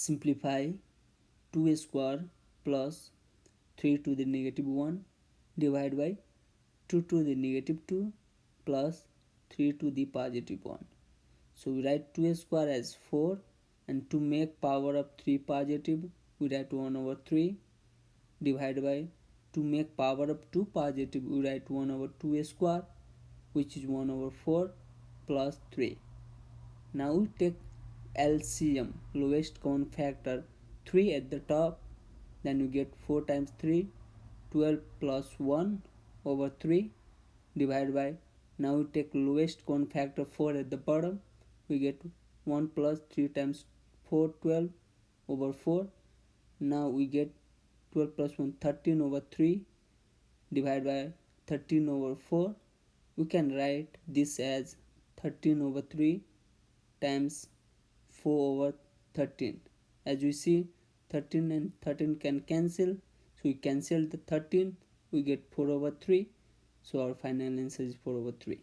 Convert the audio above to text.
simplify 2 square plus 3 to the negative 1 divided by 2 to the negative 2 plus 3 to the positive 1 so we write 2 square as 4 and to make power of 3 positive we write 1 over 3 divided by to make power of 2 positive we write 1 over 2 square which is 1 over 4 plus 3 now we take LCM lowest common factor 3 at the top. Then you get 4 times 3 12 plus 1 over 3 divided by now we take lowest common factor 4 at the bottom. We get 1 plus 3 times 4 12 over 4 now we get 12 plus 1 13 over 3 divided by 13 over 4 we can write this as 13 over 3 times 4 over 13 as we see 13 and 13 can cancel. So we cancel the 13 we get 4 over 3 so our final answer is 4 over 3